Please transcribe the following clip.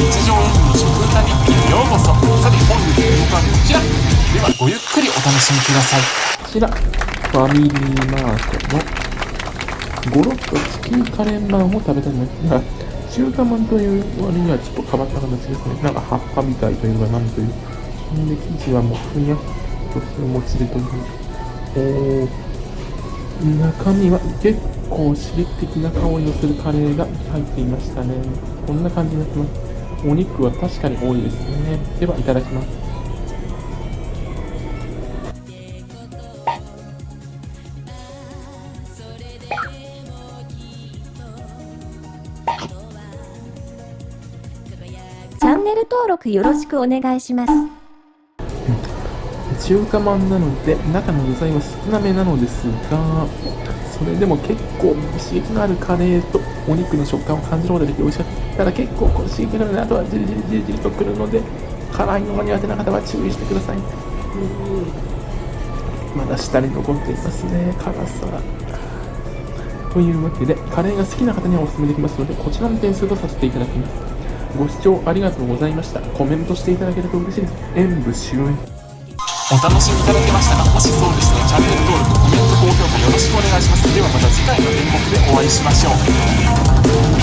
日常演技の食歌日記へようこそさて本日の動画はこちらではごゆっくりお楽しみくださいこちら、ファミリーマートのゴロッとチキンカレーマンを食べたいと思いますが、中華まんという割にはちょっと変わった形ですね。なんか葉っぱみたいというか、なんという。ほんで、生地はもうふにゃっとしてもちでという。おー中身は結構刺激的な香りのするカレーが入っていましたね。こんな感じになってます。お肉は確かに多いですね。では、いただきます。チャンネル登録よろしくお願いします。中華まんなので中の具材は少なめなのですがそれでも結構刺激のあるカレーとお肉の食感を感じることができて美味しかったただ結構この刺激があるのであとはじりじりじりじりとくるので辛いのが苦手な方は注意してください。まだ下に残っていますね。辛さ。というわけでカレーが好きな方にはお勧めできますのでこちらの点数とさせていただきます。ご視聴ありがとうございました。コメントしていただけると嬉しいです。演武終演お楽しみいただけましたかもしそうでしたらチャンネル登録、コメント、高評価よろしくお願いします。ではまた次回の演目でお会いしましょう。